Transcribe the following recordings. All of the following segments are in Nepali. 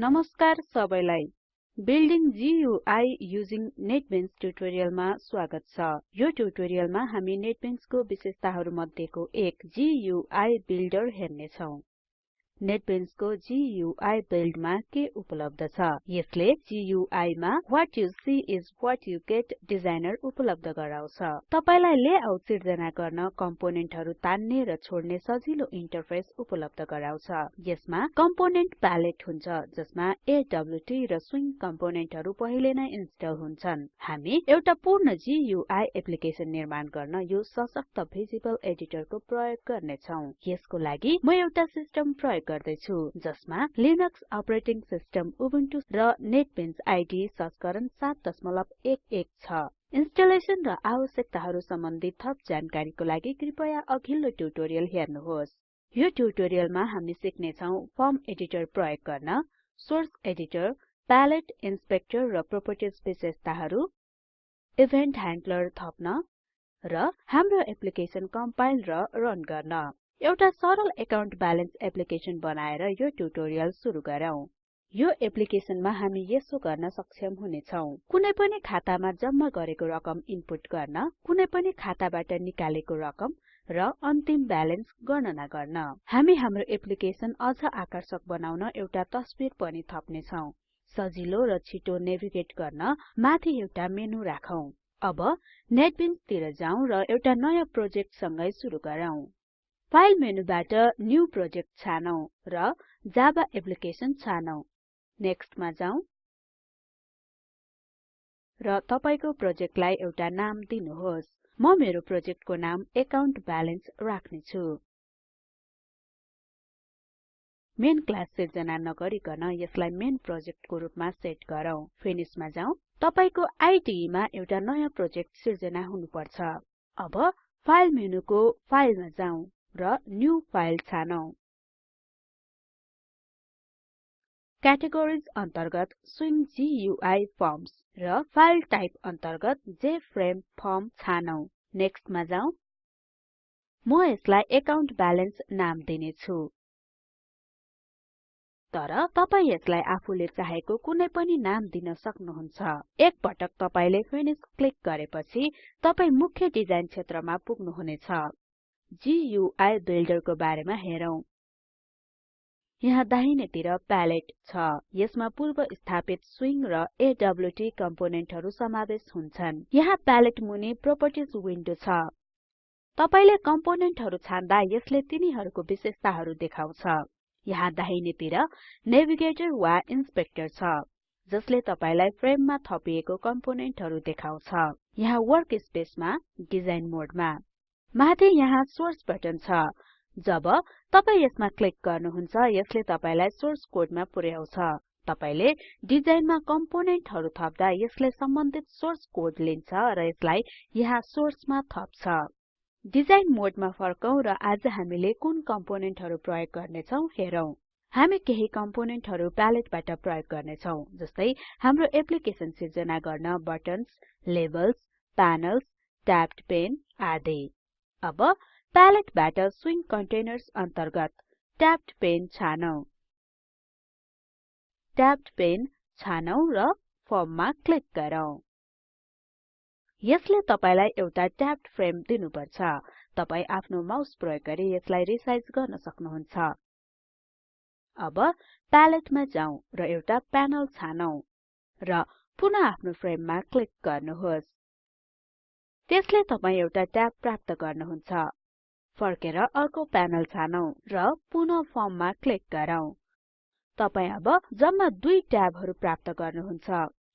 नमस्कार सबैलाई। बिल्डिङ GUI युजिङ नेटबिन्स ट्युटोरियलमा स्वागत छ। यो ट्युटोरियलमा हामी नेटबिन्सको विशेषताहरू मध्येको एक GUI बिल्डर हेर्ने छौं नेटबिन्सको GUI बिल्डमा के उपलब्ध छ? यसले GUI मा what you see is what you get designer उपलब्ध गराउँछ। तपाईलाई लेआउट सिर्जना गर्न कम्पोनेन्टहरु तान्ने र छोड्ने सजिलो इन्टरफेस उपलब्ध गराउँछ। यसमा कम्पोनेन्ट प्यालेट हुन्छ जसमा AWT र स्विङ कम्पोनेन्टहरु पहिले नै इन्स्टल हुन्छन्। हामी एउटा पूर्ण GUI एप्लिकेसन निर्माण गर्न यो सशक्त भिजिबल एडिटरको प्रयोग गर्ने छौं यसको लागि म एउटा सिस्टम प्रयोग गर्दै छु जसमा लिनक्स अपरेटिङ सिस्टम उबुन्टु र नेटबिन्स आईडी संस्करण 7.11 छ। इन्स्टलेसन र आवश्यकताहरु सम्बन्धी थप जानकारीको लागि कृपया अघिल्लो ट्युटोरियल हेर्नुहोस्। यो ट्युटोरियलमा हामी सिक्ने छौं फर्म एडिटर प्रयोग गर्न। सोर्स एडिटर प्यालेट इन्सपेक्टर र प्रोपर्टिज विशेषताहरु इभेन्ट ह्यान्डलर थप्न र हाम्रो एप्लिकेसन कम्पाइल र रन गर्न। एउटा सरल एकाउन्ट ब्यालेन्स एप्लिकेसन बनाएर यो ट्युटोरियल सुरु गरौँ। यो एप्लिकेसनमा हामी यसो गर्न सक्षम हुनेछौं। कुनै पनि खातामा जम्मा गरेको रकम इनपुट गर्न कुनै पनि खाताबाट निकालेको रकम र अन्तिम ब्यालेन्स गणना गर्न। हामी हाम्रो एप्लिकेसन अझ आकर्षक बनाउन एउटा तस्बिर पनि थप्ने छौं सजिलो र छिटो नेभिगेट गर्न माथि एउटा मेनु राखौं। अब नेटबिन्स तिर जाउँ र एउटा नयाँ प्रोजेक्ट सँगै सुरु गरौँ। फाइल मेनुबाट न्यू प्रोजेक्ट छानौं र जावा एप्लिकेसन छानौं। नेक्स्ट मा जाउँ र तपाईको प्रोजेक्टलाई एउटा नाम दिनुहोस्। म मेरो प्रोजेक्टको नाम एकाउन्ट ब्यालेन्स राख्ने छु मेन क्लास सिर्जना नगरिकन यसलाई मेन प्रोजेक्टको रूपमा सेट गरौँ। फिनिशमा जाउँ तपाईको आईडी मा एउटा नयाँ प्रोजेक्ट सिर्जना हुनुपर्छ। अब फाइल मेनुको फाइलमा जाउँ र न्यू फाइल छानौं। क्याटेगोरिज अन्तर्गत स्विङ गुइ फर्म्स र फाइल टाइप अन्तर्गत जेएफआरएमई फर्म छानौं। नेक्स्ट मा जाउँ म यसलाई एकाउन्ट ब्यालेन्स नाम दिने छु तर तपाई यसलाई आफूले चाहेको कुनै पनि नाम दिन सक्नुहुन्छ। एक पटक तपाईले फिनिश क्लिक गरेपछि तपाई मुख्य डिजाइन क्षेत्रमा पुग्नुहुनेछ। GUI बिल्डरको बारेमा हेरौं। यहाँ दाहिनेतिर प्यालेट छ। यसमा पूर्व स्थापित स्विङ र AWT कम्पोनेन्टहरु समावेश हुन्छन्। यहाँ प्यालेट मुनि प्रोपर्टिज विन्डो छ। तपाईले कम्पोनेन्टहरु छान्दा यसले तिनीहरुको विशेषताहरु देखाउँछ। यहाँ दाहिनेतिर नेभिगेटर वा इन्सपेक्टर छ जसले तपाईलाई फ्रेममा थपिएको कम्पोनेन्टहरु देखाउँछ। यहाँ वर्कस्पेसमा डिजाइन मोडमा माथि यहाँ सोर्स बटन छ। जब तपाई यसमा क्लिक गर्नुहुन्छ यसले तपाईलाई सोर्स कोडमा पुर्याउँछ। तपाईले डिजाइनमा कम्पोनेन्टहरु थप्दा यसले सम्बन्धित सोर्स कोड लिन्छ र यसलाई यहाँ सोर्समा थप्छ। डिजाइन मोडमा फर्कौं र आज हामीले कुन कम्पोनेन्टहरु प्रयोग गर्ने छौं हेरौं। हामी केही कम्पोनेन्टहरु प्यालेटबाट प्रयोग गर्ने छौं जस्तै हाम्रो एप्लिकेसन सिर्जना गर्न buttons labels panels tabbed pane आदि। अब प्यालेटबाट स्विङ कन्टेनर्स अन्तर्गत ट्याब्ड पेन छानौं। ट्याब्ड पेन छानौं र फर्ममा क्लिक गरौँ। यसले तपाईलाई एउटा ट्याब्ड फ्रेम दिनुपर्छ। तपाई आफ्नो माउस प्रयोग गरी यसलाई रिसाइज गर्न सक्नुहुन्छ। अब प्यालेटमा जाउँ र एउटा प्यानल छानौं र पुनः आफ्नो फ्रेममा क्लिक गर्नुहोस्। त्यसले तपाई एउटा ट्याब प्राप्त गर्नुहुन्छ। फर्केर अर्को प्यानल छानौं र पुनः फर्ममा क्लिक गरौँ। तपाई अब जम्मा दुई ट्याबहरु प्राप्त गर्नुहुन्छ।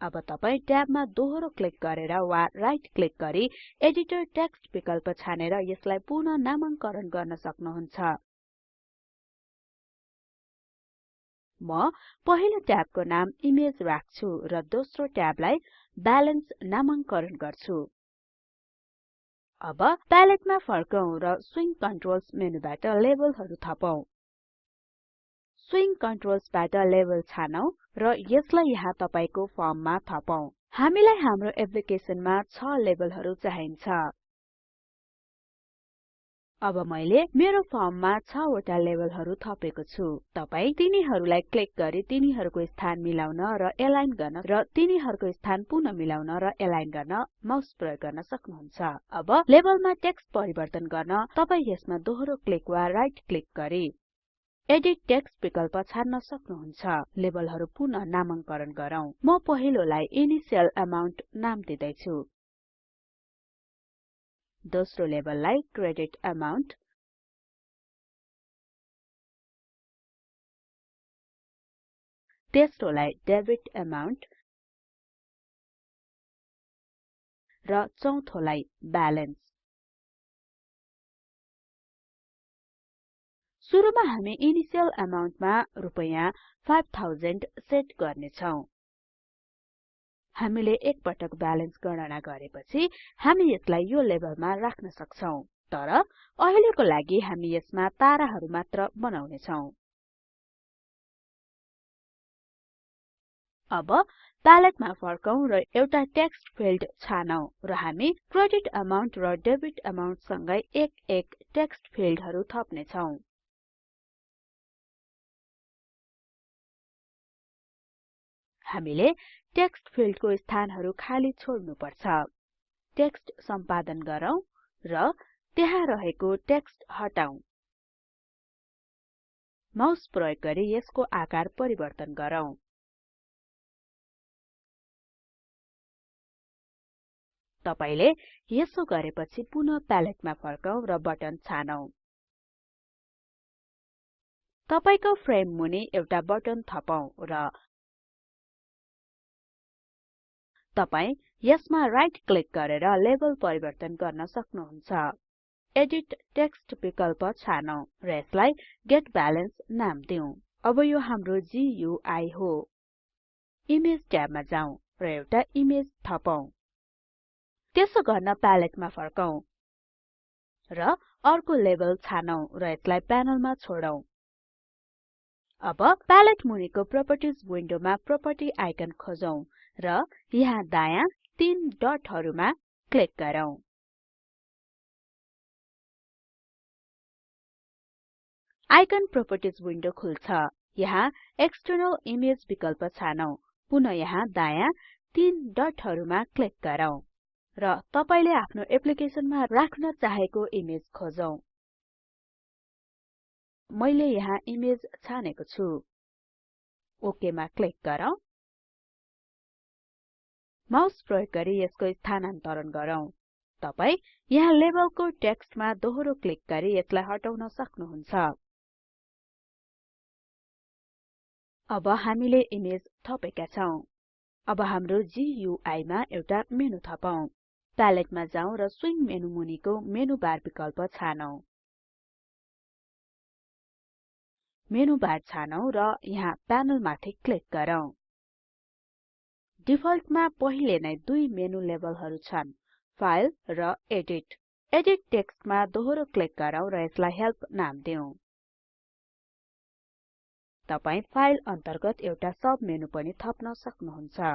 अब तपाई ट्याबमा दोहोरो क्लिक गरेर वा राइट क्लिक गरी एडिटर टेक्स्ट विकल्प छानेर यसलाई पुनः नामाङ्करण गर्न सक्नुहुन्छ। म पहिलो ट्याबको नाम इमेज राख्छु र दोस्रो ट्याबलाई ब्यालेन्स नामाङ्करण गर्छु। अब प्यालेटमा फर्कौं र स्विङ कन्ट्रोल्स मेनुबाट लेबलहरु थपौं स्विङ कन्ट्रोल्सबाट लेबल छानौं र यसलाई यहाँ तपाईको फर्ममा थपौं हामीलाई हाम्रो एप्लिकेसनमा 6 लेबलहरु चाहिन्छ। अब मैले मेरो फर्ममा 6 वटा लेभलहरु थपेको छु। तपाई तिनीहरुलाई क्लिक गरी तिनीहरुको स्थान मिलाउन र एलाइन गर्न र तिनीहरुको स्थान पुनः मिलाउन र एलाइन गर्न माउस प्रयोग गर्न सक्नुहुन्छ। अब लेभलमा टेक्स्ट परिवर्तन गर्न तपाई यसमा दोहोरो क्लिक वा राइट क्लिक गरी एडिट टेक्स्ट विकल्प छान्न सक्नुहुन्छ। लेभलहरु पुनः नामाङ्करण गरौँ। म पहिलोलाई इनिशियल अमाउन्ट नाम दिदै छु दोस्रो लेभललाई क्रेडिट अमाउन्ट तेस्रोलाई डेबिट अमाउन्ट र चौथोलाई ब्यालेन्स। सुरुमा हामी इनिशियल अमाउन्टमा रुपैयाँ 5000 सेट गर्ने छौं हामीले एक पटक ब्यालेन्स गणना गरेपछि हामी यसलाई यो लेभलमा राख्न सक्छौं। तर अहिलेको लागि हामी यसमा ताराहरु मात्र बनाउने छौं अब प्यालेटमा फर्कौं र एउटा टेक्स्ट फिल्ड छानौं र हामी क्रेडिट अमाउन्ट र डेबिट अमाउन्ट सँगै एक एक टेक्स्ट फिल्डहरु थप्ने हामीले टेक्स्ट फिल्डको स्थानहरु खाली छोड्नु पर्छ टेक्स्ट सम्पादन गरौँ र त्यहाँ रहेको टेक्स्ट हटाऊ माउस प्रयोग गरी यसको आकार परिवर्तन गरौँ। तपाईले यसो गरेपछि पुनः प्यालेटमा फर्कौं र बटन छानौं। तपाईको फ्रेम मुनि एउटा बटन थपौं र तपाई यसमा राइट क्लिक गरेर लेबल परिवर्तन गर्न सक्नुहुन्छ। एडिट टेक्स्ट विकल्प छानौं र यसलाई गेट ब्यालेन्स नाम दिउँ अब यो हाम्रो गुइ हो। इमेज ट्याबमा जाउँ र एउटा इमेज थपौं त्यसो गर्न प्यालेटमा फर्कौं र अर्को लेबल छानौं र यसलाई प्यानलमा छोडौं। अब प्यालेट मुनिको प्रोपर्टिज विन्डोमा प्रोपर्टी आइकन खोजौं। र यहाँ दायाँ तीन डटहरुमा क्लिक गरौँ। आइकन प्रोपर्टिज विन्डो खुल्छ। यहाँ एक्सटर्नल इमेज विकल्प छानौं। पुनः यहाँ दायाँ तीन डटहरुमा क्लिक गरौँ र तपाईले आफ्नो एप्लिकेसनमा राख्न चाहेको इमेज खोजौं। मैले यहाँ इमेज छानेको छु। ओके मा क्लिक गरौँ। माउस प्रयोग गरी यसको स्थानान्तरण गरौँ। तपाई यहाँ लेबलको टेक्स्टमा दोहोरो क्लिक गरी यसलाई हटाउन सक्नुहुन्छ। अब हामीले इमेज थपेका छौं। अब हाम्रो गुइ मा एउटा मेनु थपौं प्यालेटमा जाउँ र स्विङ मेनु मुनिको मेनु बार विकल्प छानौं। मेनु बार छानौं र यहाँ प्यानल माथि क्लिक गरौँ। डिफल्टमा पहिले नै दुई मेनु लेभलहरु छन् फाइल र एडिट। एडिट टेक्स्टमा दोहोरो क्लिक गरौँ र यसलाई हेल्प नाम दिउँ। तपाई फाइल अन्तर्गत एउटा सब मेनु पनि थप्न सक्नुहुन्छ।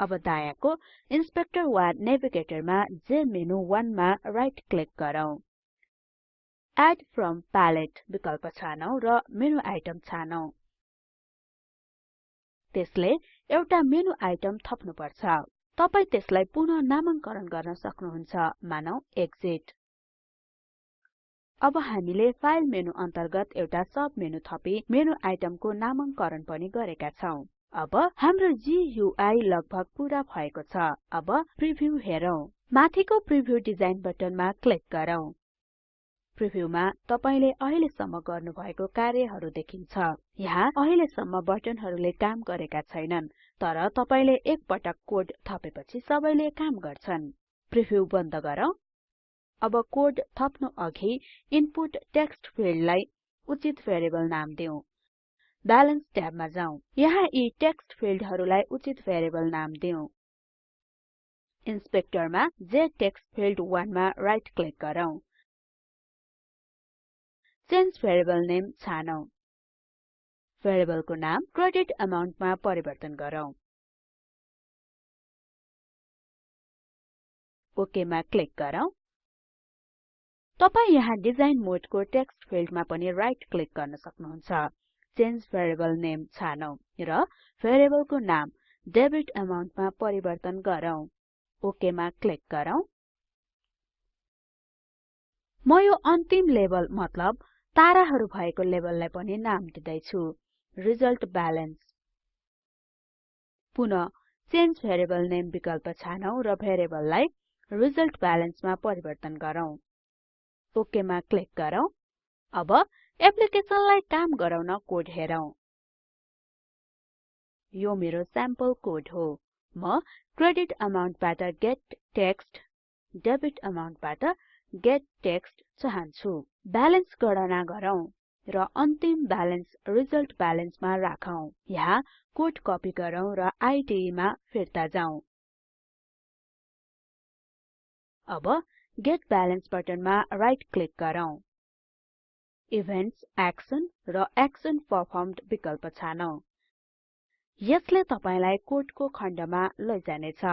अब दायाँको इन्सपेक्टर वा नेभिगेटरमा जेमेनु1 मा राइट क्लिक गरौँ। एड फ्रम palette विकल्प छानौं र मेनु आइटम छानौं। त्यसले एउटा मेनु आइटम थप्नु पर्छ तपाई त्यसलाई पुनः नामाङ्करण गर्न सक्नुहुन्छ। मानौ एक्सिट अब हामीले फाइल मेनु अन्तर्गत एउटा सब मेनु थपी। मेनु आइटमको नामाङ्करण पनि गरेका छौं। अब हाम्रो गुइ लगभग पूरा भएको छ। अब प्रिभ्यू हेरौं। माथिको प्रिभ्यू डिजाइन बटनमा क्लिक गरौँ। प्रिभ्यूमा तपाईले अहिलेसम्म गर्नुभएको कार्यहरु देखिन्छ। यहाँ अहिलेसम्म बटनहरुले काम गरेका छैनन् तर तपाईले एक पटक कोड थपेपछि सबैले काम गर्छन्। प्रिभ्यू बन्द गरौँ। अब कोड थप्नु अघि इनपुट टेक्स्ट फिल्डलाई उचित भेरिएबल नाम दिउँ ब्यालेन्स ट्याबमा जाउँ यहाँ यी टेक्स्ट फिल्डहरुलाई उचित भेरिएबल नाम दिउँ इन्सपेक्टरमा जेटेक्सफिल्ड1 मा राइट क्लिक गरौँ। चेन्ज भेरिएबल नेम छानौं। भेरिएबलको नाम क्रेडिट अमाउन्ट मा परिवर्तन गरौँ। ओके मा क्लिक गरौँ। तपाई यहाँ डिजाइन मोडको टेक्स्ट फिल्डमा पनि राइट क्लिक गर्न सक्नुहुन्छ। चेन्ज भेरिएबल नेम छानौं र भेरिएबलको नाम डेबिट अमाउन्टमा परिवर्तन गरौँ। ओके मा क्लिक गरौँ। म यो अन्तिम लेभल मतलब ताराहरु भएको लेभललाई पनि नाम दिदै छु रिजल्ट ब्यालेन्स। पुनः चेन्ज भेरिएबल नेम विकल्प छानौं र भेरिएबललाई रिजल्ट ब्यालेन्समा परिवर्तन गरौँ। ओके मा क्लिक गरौँ। अब एप्लिकेसनलाई काम गराउन कोड हेरौं। यो मेरो स्याम्पल कोड हो। म क्रेडिट अमाउन्टबाट गेट टेक्स्ट डेबिट अमाउन्टबाट गेट टेक्स्ट चाहन्छु। ब्यालेन्स गणना गरौँ र अन्तिम ब्यालेन्स रिजल्ट ब्यालेन्समा राखौं। यहाँ कोड कपी गरौँ र आईडीई मा फिर्ता जाउँ अब गेट ब्यालेन्स बटनमा राइट क्लिक गरौँ। इभेन्ट्स एक्सन र एक्सन परफर्म्ड विकल्प छानौं। यसले तपाईलाई कोडको खण्डमा लैजानेछ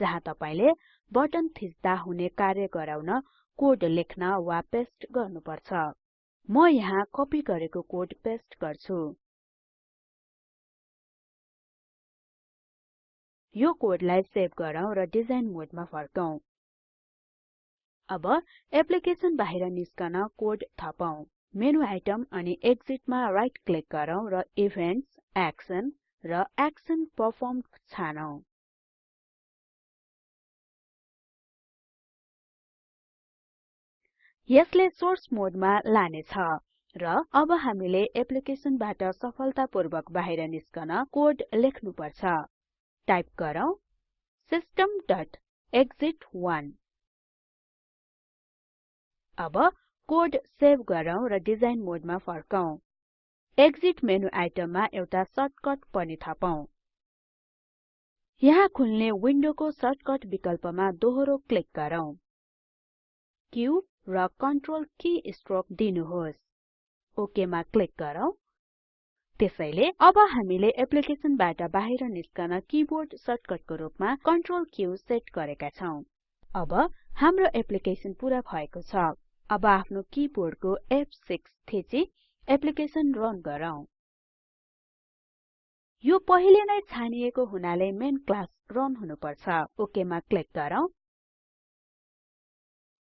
जहाँ तपाईले बटन थिच्दा हुने कार्य गराउन कोड लेख्न वा पेस्ट गर्नुपर्छ। म यहाँ कपी गरेको कोड पेस्ट गर्छु। यो कोडलाई सेभ गरौँ र डिजाइन मोडमा फर्कौं। अब एप्लिकेसन बाहिर निस्कन कोड थपौं। मेनु आइटम अनि एक्सिट मा राइट क्लिक गरौँ र इभेन्ट्स एक्सन र एक्सन परफर्म्ड छानौं। यसले सोर्स मोडमा लानेछ र अब हामीले एप्लिकेसनबाट सफलतापूर्वक बाहिर निस्कन कोड लेख्नुपर्छ। टाइप गरौँ systemएक्सिट1 अब कोड सेभ गरौँ र डिजाइन मोडमा फर्कौं। एक्सिट मेनु आइटममा एउटा सर्टकट पनि थपौं। यहाँ खुल्ने विन्डोको सर्टकट विकल्पमा दोहोरो क्लिक गरौँ। Q र कन्ट्रोल की स्ट्रोक दिनुहोस्। ओके मा क्लिक गरौँ। त्यसैले अब हामीले एप्लिकेसनबाट बाहिर निस्कन किबोर्ड सर्टकटको रूपमा कन्ट्रोल क्यू सेट गरेका छौं। अब हाम्रो एप्लिकेसन पूरा भएको छ। अब आफ्नो किबोर्डको F6 थिची एप्लिकेसन रन गरौँ। यो पहिले नै छानिएको हुनाले मेन क्लास रन हुनुपर्छ। ओके मा क्लिक गरौँ।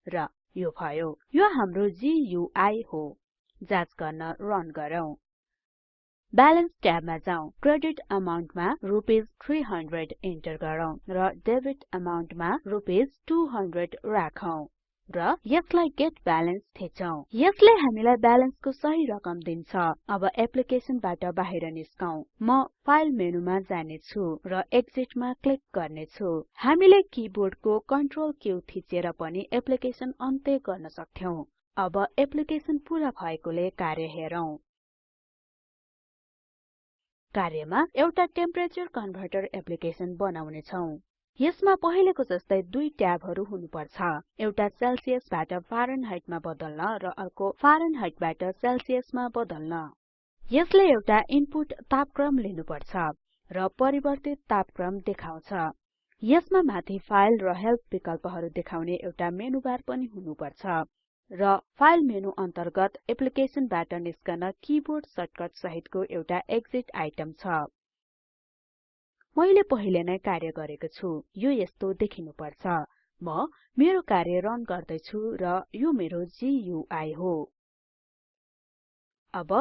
र यो भयो यो हाम्रो गुइ हो। जाँच गर्न रन गरौँ। ब्यालेन्स ट्याबमा जाउँ। क्रेडिट अमाउन्टमा रुपीस 300 इन्टर गरौँ र डेबिट अमाउन्टमा रुपीस 200 राखौं। र यसलाई गेट ब्यालेन्स थिचौं यसले हामीलाई ब्यालेन्सको सही रकम दिन्छ। अब एप्लिकेसनबाट बाहिर निस्कौं। म फाइल मेनुमा जाने छु र एक्सिट मा क्लिक गर्ने छु हामीले किबोर्डको कन्ट्रोल क्यू थिचेर पनि एप्लिकेसन अन्त्य गर्न सक्थ्यौं। अब एप्लिकेसन पूरा भएकोले कार्य हेरौं। कार्यमा एउटा टेम्परेचर कन्भर्टर एप्लिकेसन बनाउने छौं यसमा पहिलेको जस्तै दुई ट्याबहरु हुनुपर्छ। एउटा सेल्सियसबाट फारेनहाइटमा बदल्न र अर्को फारेनहाइटबाट सेल्सियसमा बदल्न। यसले एउटा इनपुट तापक्रम लिनुपर्छ र परिवर्तित तापक्रम देखाउँछ। यसमा माथि फाइल र हेल्प विकल्पहरु देखाउने एउटा मेनु बार पनि हुनुपर्छ र फाइल मेनु अन्तर्गत एप्लिकेसनबाट निस्कन किबोर्ड सर्टकट सहितको एउटा एक्सिट आइटम छ। मैले पहिले नै कार्य गरेको छु यो यस्तो देखिनु पर्छ म मेरो कार्य रन गर्दै छु र यो मेरो गुइ हो। अब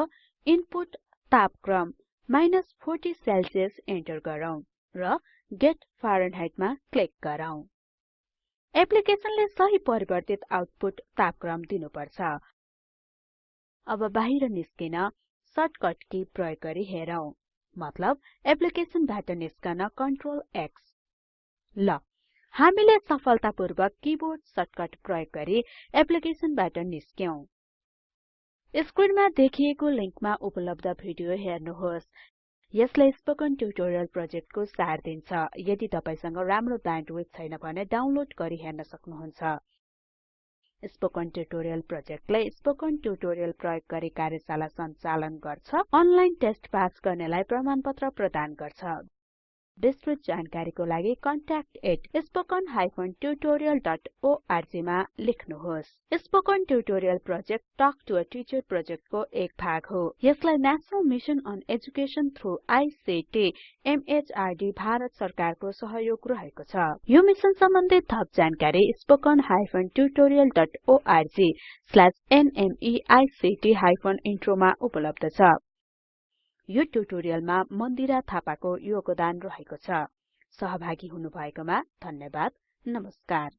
इनपुट तापक्रम 40 सेल्सियस इन्टर गरौँ र गेट फारेनहाइट मा क्लिक गरौँ। एप्लिकेसनले सही परिवर्तित आउटपुट तापक्रम दिनुपर्छ। अब बाहिर निस्किन सर्टकट की प्रयोग गरी हेरौं। मतलब एप्लिकेसनबाट निस्कन कन्ट्रोल X ल हामीले सफलतापूर्वक किबोर्ड सर्टकट प्रयोग गरी एप्लिकेसनबाट निस्क्यौं स्क्रिनमा देखिएको लिंकमा उपलब्ध भिडियो हेर्नुहोस्। यसले स्पोकन ट्युटोरियल प्रोजेक्टको सार दिन्छ। यदि तपाईसँग राम्रो ब्यान्डविड्थ छैन भने डाउनलोड गरी हेर्न सक्नुहुन्छ। स्पोकन ट्युटोरियल प्रोजेक्टले स्पोकन ट्युटोरियल प्रयोग गरी कार्यशाला सञ्चालन गर्छ अनलाइन टेस्ट पास गर्नेलाई प्रमाणपत्र प्रदान गर्छ। विस्तृत जानकारीको लागि contact@spoken tutorialorg मा लेख्नुहोस्। Spoken tutorial project talk to a teacher प्रोजेक्टको एक भाग हो। यसलाई national mission on education through ICT MHRD Bharat सरकारको सहयोग रहेको छ। यो मिसन सम्बन्धी थप जानकारी स्ल्याश नमेक्ट इन्ट्रो मा उपलब्ध छ। यो ट्युटोरियलमा मन्दिरा थापाको योगदान रहेको छ। सहभागी हुनुभएकोमा धन्यवाद। नमस्कार।